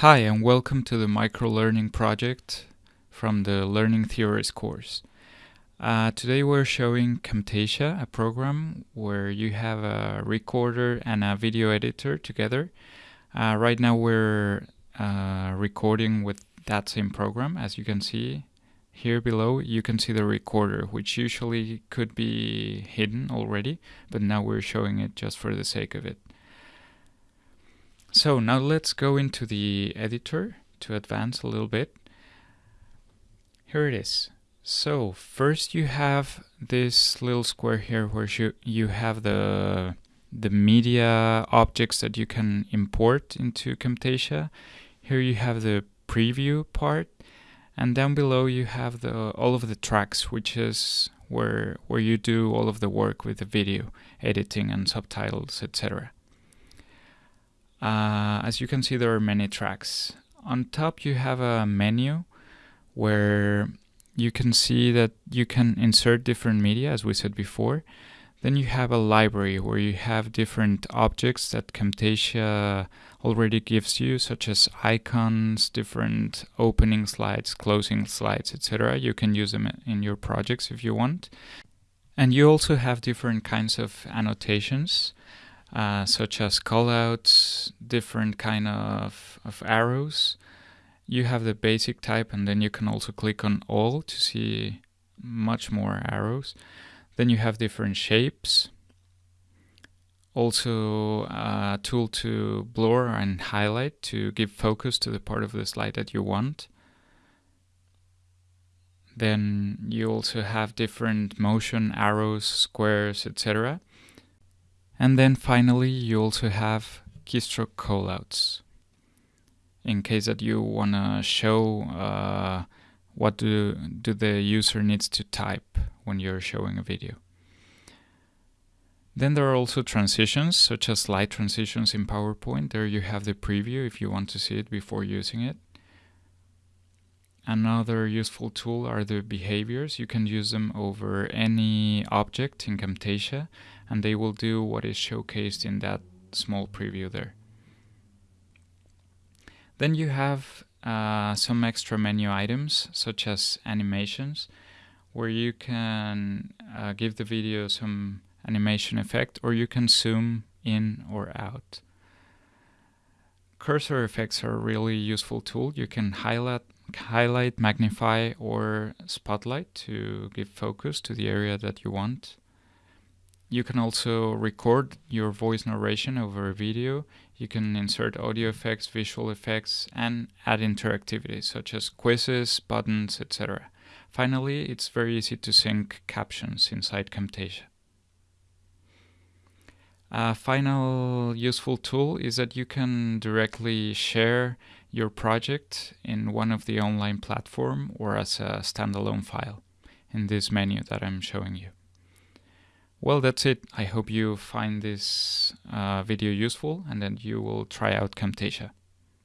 Hi and welcome to the microlearning project from the Learning Theories course. Uh, today we're showing Camtasia, a program where you have a recorder and a video editor together. Uh, right now we're uh, recording with that same program. As you can see here below, you can see the recorder, which usually could be hidden already, but now we're showing it just for the sake of it. So now let's go into the editor to advance a little bit. Here it is. So first you have this little square here where you, you have the, the media objects that you can import into Camtasia. Here you have the preview part and down below you have the all of the tracks which is where where you do all of the work with the video editing and subtitles etc. Uh, as you can see, there are many tracks. On top, you have a menu where you can see that you can insert different media, as we said before. Then you have a library where you have different objects that Camtasia already gives you, such as icons, different opening slides, closing slides, etc. You can use them in your projects if you want. And you also have different kinds of annotations uh, such as callouts, different kind of, of arrows. You have the basic type and then you can also click on all to see much more arrows. Then you have different shapes. Also a tool to blur and highlight to give focus to the part of the slide that you want. Then you also have different motion arrows, squares, etc. And then finally, you also have keystroke callouts. In case that you want to show uh, what do, do the user needs to type when you're showing a video. Then there are also transitions, such as slide transitions in PowerPoint. There you have the preview if you want to see it before using it. Another useful tool are the behaviors. You can use them over any object in Camtasia and they will do what is showcased in that small preview there. Then you have uh, some extra menu items such as animations where you can uh, give the video some animation effect or you can zoom in or out. Cursor effects are a really useful tool. You can highlight, highlight, magnify or spotlight to give focus to the area that you want. You can also record your voice narration over a video. You can insert audio effects, visual effects, and add interactivity such as quizzes, buttons, etc. Finally, it's very easy to sync captions inside Camtasia. A final useful tool is that you can directly share your project in one of the online platform or as a standalone file in this menu that I'm showing you. Well, that's it. I hope you find this uh, video useful and that you will try out Camtasia.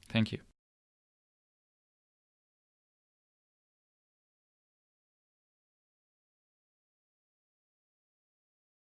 Thank you.